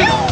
Get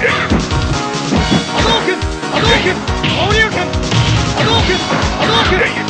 動く波動く放流拳波動波動